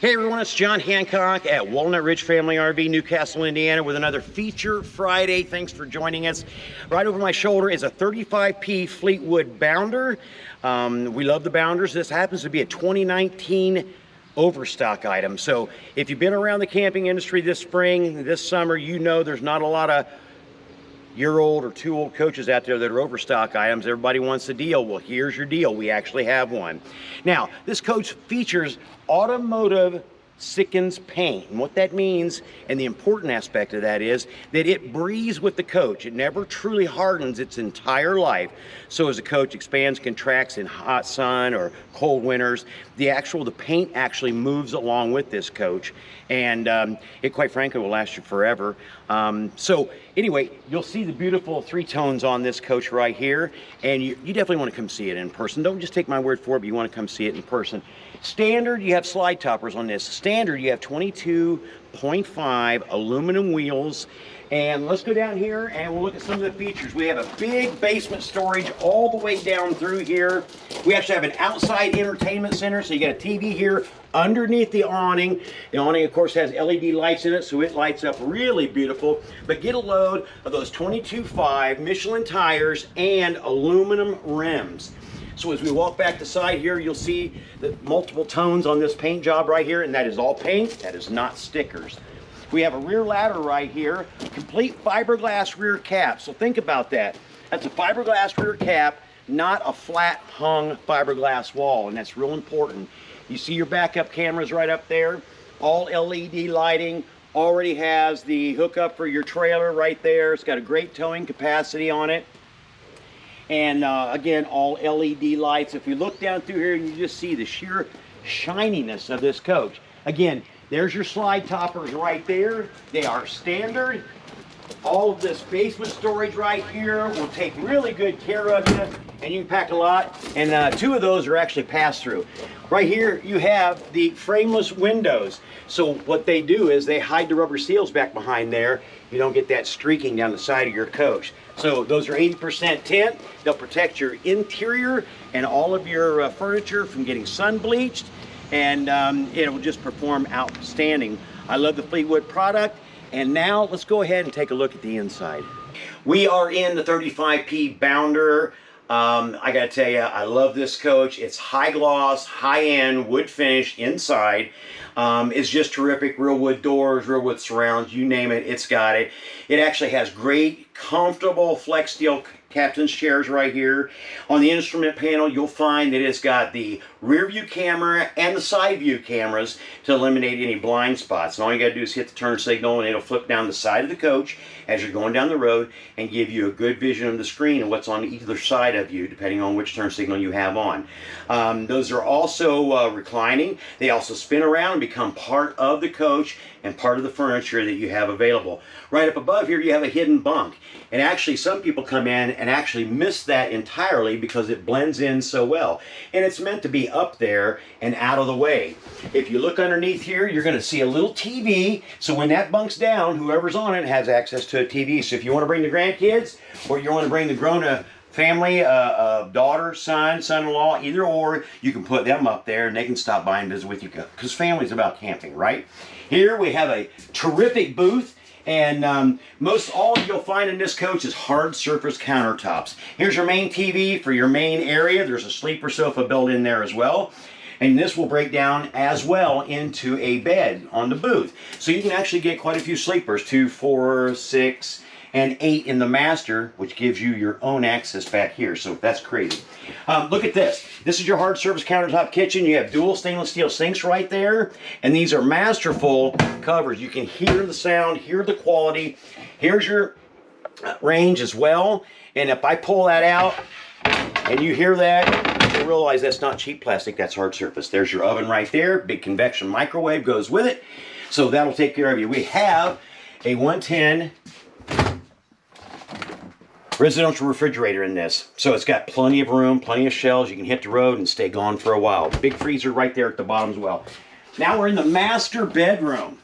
Hey everyone, it's John Hancock at Walnut Ridge Family RV, Newcastle, Indiana with another Feature Friday. Thanks for joining us. Right over my shoulder is a 35P Fleetwood Bounder. Um, we love the Bounders. This happens to be a 2019 overstock item. So if you've been around the camping industry this spring, this summer, you know there's not a lot of year old or two old coaches out there that are overstock items. Everybody wants a deal. Well, here's your deal. We actually have one. Now, this coach features automotive Sikkens paint. And what that means, and the important aspect of that is that it breathes with the coach. It never truly hardens its entire life. So as the coach expands, contracts in hot sun or cold winters, the actual, the paint actually moves along with this coach. And um, it quite frankly will last you forever. Um, so anyway, you'll see the beautiful three tones on this coach right here. And you, you definitely want to come see it in person. Don't just take my word for it, but you want to come see it in person. Standard, you have slide toppers on this. Standard, you have 22.5 aluminum wheels. And let's go down here and we'll look at some of the features. We have a big basement storage all the way down through here. We actually have an outside entertainment center. So you got a TV here underneath the awning. The awning, of course, has LED lights in it, so it lights up really beautiful. But get a load of those 22.5 Michelin tires and aluminum rims. So as we walk back the side here, you'll see the multiple tones on this paint job right here, and that is all paint, that is not stickers. We have a rear ladder right here, complete fiberglass rear cap. So think about that. That's a fiberglass rear cap, not a flat hung fiberglass wall, and that's real important. You see your backup cameras right up there, all LED lighting, already has the hookup for your trailer right there. It's got a great towing capacity on it and uh, again all LED lights. If you look down through here you just see the sheer shininess of this coach. Again there's your slide toppers right there. They are standard all of this basement storage right here will take really good care of you and you can pack a lot and uh, two of those are actually pass through right here you have the frameless windows so what they do is they hide the rubber seals back behind there you don't get that streaking down the side of your coach so those are 80% tint. They'll protect your interior and all of your uh, furniture from getting sun bleached and um, it will just perform outstanding. I love the Fleetwood product. And now let's go ahead and take a look at the inside. We are in the 35P Bounder. Um, I gotta tell you, I love this coach. It's high gloss, high end, wood finish inside. Um, it's just terrific. Real wood doors, real wood surrounds, you name it, it's got it. It actually has great, comfortable Flexsteel captain's chairs right here. On the instrument panel, you'll find that it's got the rear view camera and the side view cameras to eliminate any blind spots. And all you gotta do is hit the turn signal and it'll flip down the side of the coach as you're going down the road and give you a good vision of the screen and what's on either side of you, depending on which turn signal you have on. Um, those are also uh, reclining. They also spin around and become part of the coach and part of the furniture that you have available. Right up above here, you have a hidden bunk. And actually, some people come in and actually miss that entirely because it blends in so well. And it's meant to be up there and out of the way. If you look underneath here, you're going to see a little TV. So when that bunk's down, whoever's on it has access to a TV. So if you want to bring the grandkids or you want to bring the grown-up family, uh, uh, daughter, son, son-in-law, either or, you can put them up there and they can stop by and visit with you because family's about camping, right? Here we have a terrific booth and um, most all you'll find in this coach is hard surface countertops. Here's your main TV for your main area. There's a sleeper sofa built in there as well. And this will break down as well into a bed on the booth. So you can actually get quite a few sleepers, two, four, six, and 8 in the master, which gives you your own access back here. So that's crazy. Um, look at this. This is your hard surface countertop kitchen. You have dual stainless steel sinks right there. And these are masterful covers. You can hear the sound, hear the quality. Here's your range as well. And if I pull that out and you hear that, you realize that's not cheap plastic, that's hard surface. There's your oven right there. Big convection microwave goes with it. So that'll take care of you. We have a 110 residential refrigerator in this. So it's got plenty of room, plenty of shelves. You can hit the road and stay gone for a while. Big freezer right there at the bottom as well. Now we're in the master bedroom.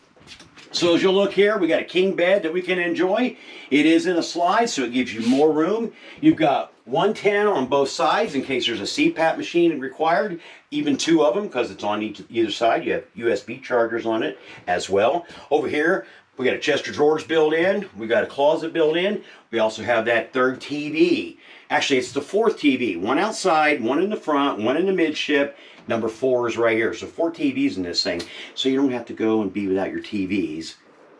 So as you'll look here, we got a king bed that we can enjoy. It is in a slide, so it gives you more room. You've got 110 on both sides in case there's a CPAP machine required, even two of them because it's on each, either side. You have USB chargers on it as well. Over here, we got a chest of drawers built in. We got a closet built in. We also have that third TV. Actually, it's the fourth TV. One outside, one in the front, one in the midship. Number four is right here. So four TVs in this thing. So you don't have to go and be without your TVs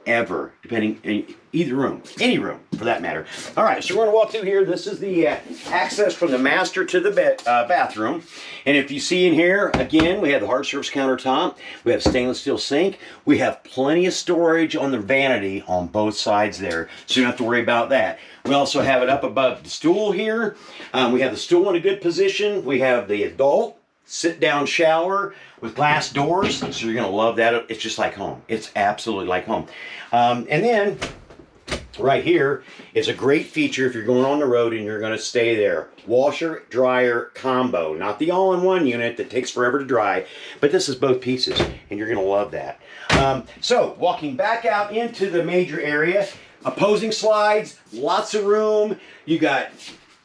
ever, depending in either room, any room for that matter. All right, so we're going to walk through here. This is the uh, access from the master to the uh, bathroom. And if you see in here, again, we have the hard surface countertop. We have stainless steel sink. We have plenty of storage on the vanity on both sides there, so you don't have to worry about that. We also have it up above the stool here. Um, we have the stool in a good position. We have the adult sit down shower with glass doors. So you're going to love that. It's just like home. It's absolutely like home. Um, and then right here is a great feature if you're going on the road and you're going to stay there. Washer, dryer, combo. Not the all-in-one unit that takes forever to dry, but this is both pieces and you're going to love that. Um, so walking back out into the major area, opposing slides, lots of room. You got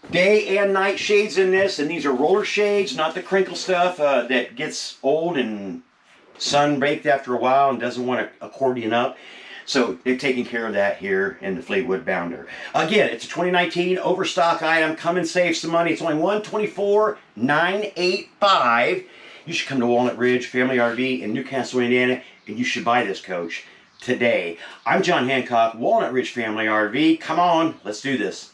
day and night shades in this, and these are roller shades, not the crinkle stuff uh, that gets old and sun baked after a while and doesn't want to accordion up. So they've taken care of that here in the Fleetwood Bounder. Again, it's a 2019 overstock item. Come and save some money. It's only 124,985. You should come to Walnut Ridge Family RV in Newcastle, Indiana, and you should buy this coach today. I'm John Hancock, Walnut Ridge Family RV. Come on, let's do this.